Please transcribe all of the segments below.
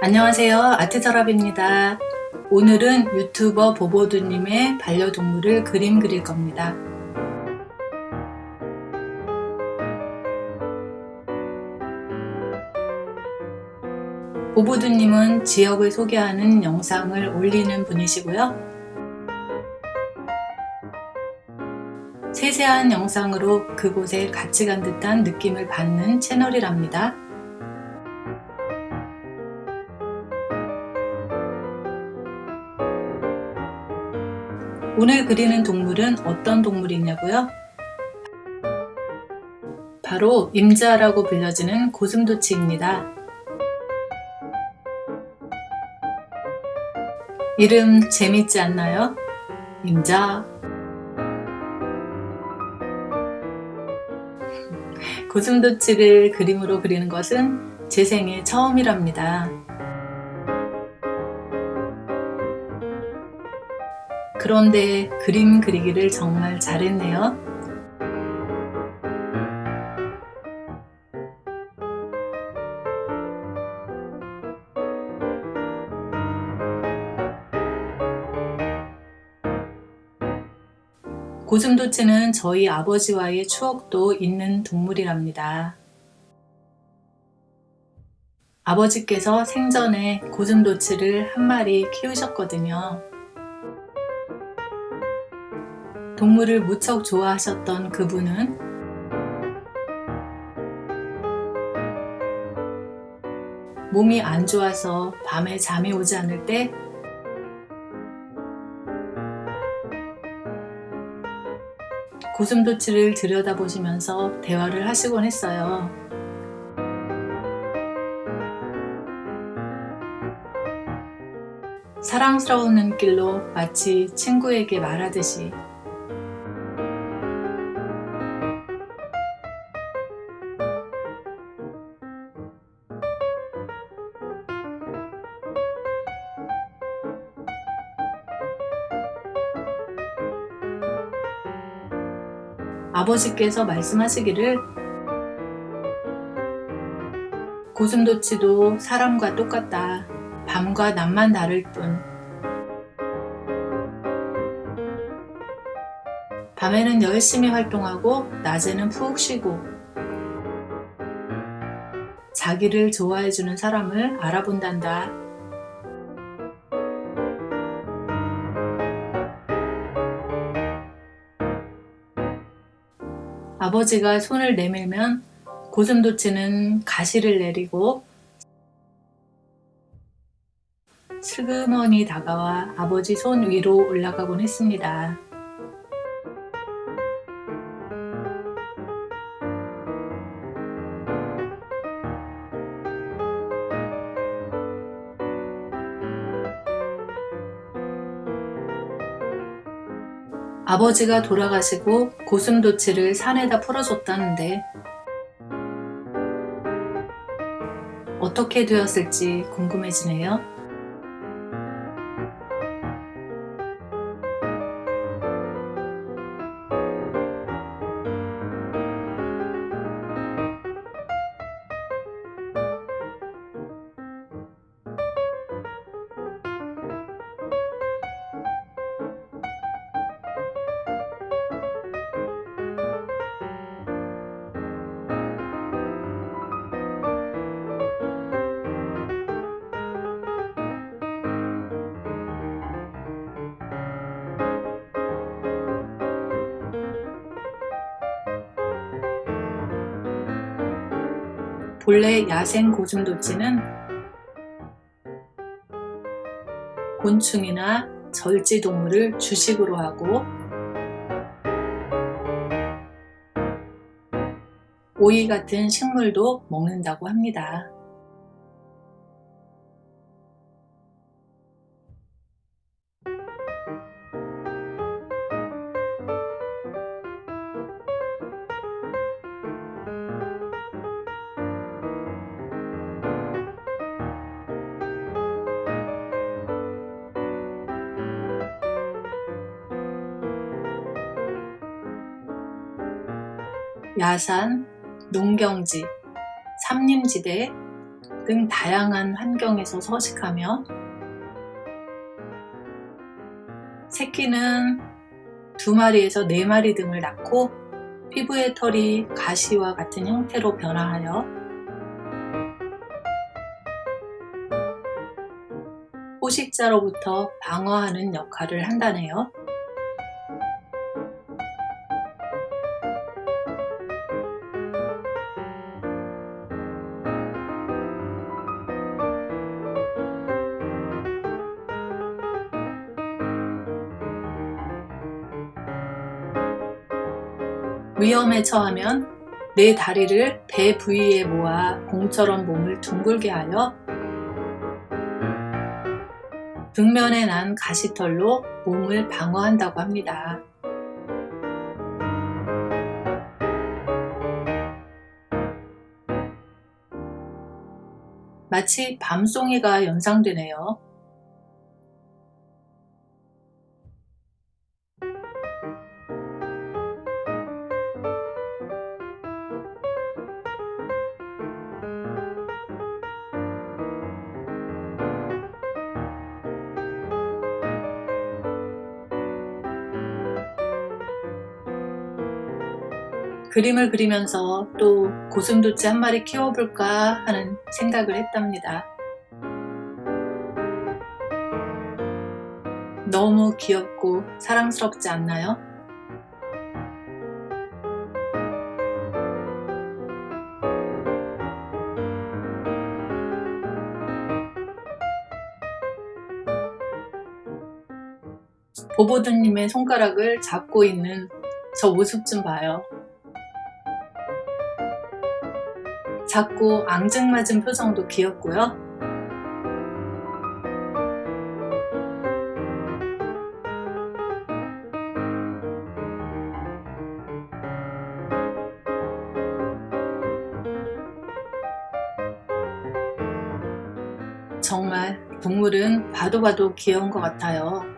안녕하세요. 아트서랍입니다. 오늘은 유튜버 보보두님의 반려동물을 그림 그릴 겁니다. 보보두님은 지역을 소개하는 영상을 올리는 분이시고요. 세세한 영상으로 그곳에 같이 간 듯한 느낌을 받는 채널이랍니다. 오늘 그리는 동물은 어떤 동물이냐고요? 바로 임자라고 불려지는 고슴도치입니다. 이름 재밌지 않나요? 임자 고슴도치를 그림으로 그리는 것은 제 생애 처음이랍니다. 그런데 그림 그리기를 정말 잘했네요. 고슴도치는 저희 아버지와의 추억도 있는 동물이랍니다. 아버지께서 생전에 고슴도치를 한 마리 키우셨거든요. 동물을 무척 좋아하셨던 그분은 몸이 안 좋아서 밤에 잠이 오지 않을 때 고슴도치를 들여다보시면서 대화를 하시곤 했어요. 사랑스러운 눈길로 마치 친구에게 말하듯이 아버지께서 말씀하시기를 고슴도치도 사람과 똑같다. 밤과 낮만 다를 뿐. 밤에는 열심히 활동하고 낮에는 푹 쉬고 자기를 좋아해주는 사람을 알아본단다. 아버지가 손을 내밀면 고슴도치는 가시를 내리고 슬그머니 다가와 아버지 손 위로 올라가곤 했습니다. 아버지가 돌아가시고 고슴도치를 산에다 풀어줬다는데 어떻게 되었을지 궁금해지네요. 본래 야생 고슴도치는 곤충이나 절지 동물을 주식으로 하고 오이 같은 식물도 먹는다고 합니다. 야산, 농경지, 삼림지대, 등 다양한 환경에서 서식하며 새끼는 두 마리에서 네 마리 등을 낳고 피부의 털이 가시와 같은 형태로 변화하여 포식자로부터 방어하는 역할을 한다네요. 위험에 처하면 내 다리를 배 부위에 모아 공처럼 몸을 둥글게 하여 등면에 난 가시털로 몸을 방어한다고 합니다. 마치 밤송이가 연상되네요. 그림을 그리면서 또 고슴도치 한 마리 키워볼까 하는 생각을 했답니다. 너무 귀엽고 사랑스럽지 않나요? 보보드님의 손가락을 잡고 있는 저 모습 좀 봐요. 작고 앙증맞은 표정도 귀엽고요. 정말 동물은 봐도 봐도 귀여운 것 같아요.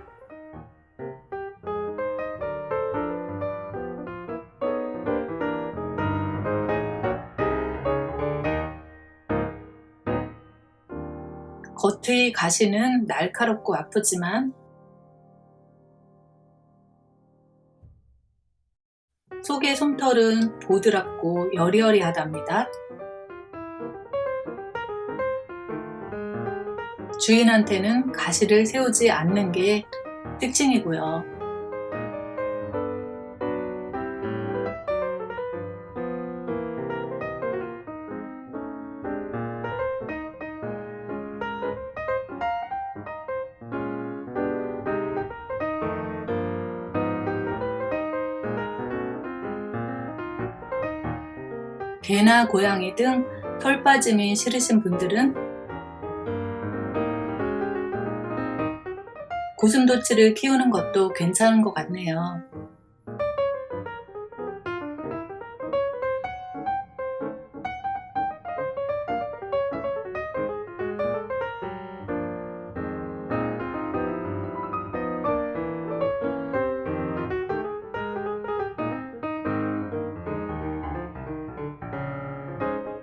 겉의 가시는 날카롭고 아프지만 속의 솜털은 보드랍고 여리여리하답니다. 주인한테는 가시를 세우지 않는 게 특징이고요. 개나 고양이 등 털 빠짐이 싫으신 분들은 고슴도치를 키우는 것도 괜찮은 것 같네요.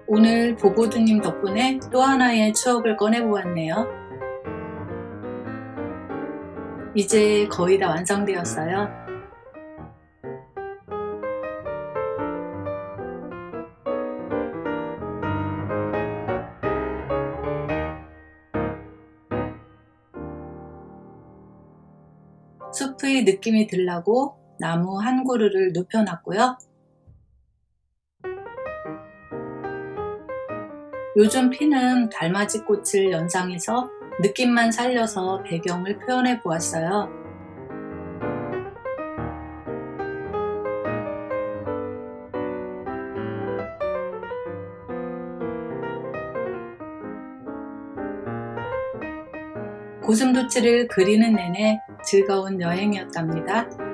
오늘 보보드님 덕분에 또 하나의 추억을 꺼내보았네요. 이제 거의 다 완성되었어요. 숲의 느낌이 들라고 나무 한 그루를 눕혀놨고요. 요즘 피는 달맞이 꽃을 연상해서 느낌만 살려서 배경을 표현해 보았어요. 고슴도치를 그리는 내내 즐거운 여행이었답니다.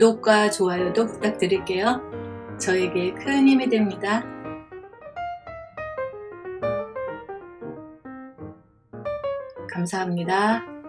구독과 좋아요도 부탁드릴게요. 저에게 큰 힘이 됩니다. 감사합니다.